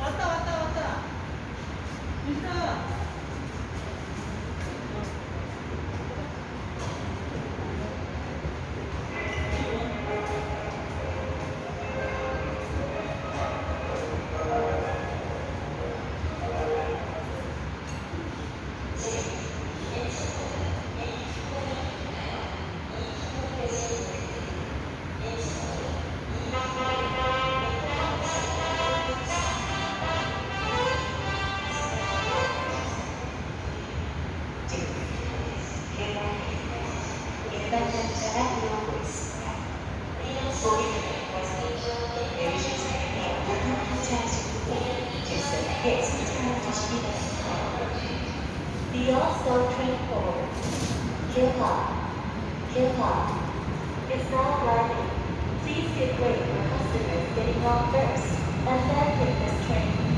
왔다 왔다 왔다. 일반 The also train forward. Kilpa, Kilpa is now arriving. Please give way for customers getting off first and then take this train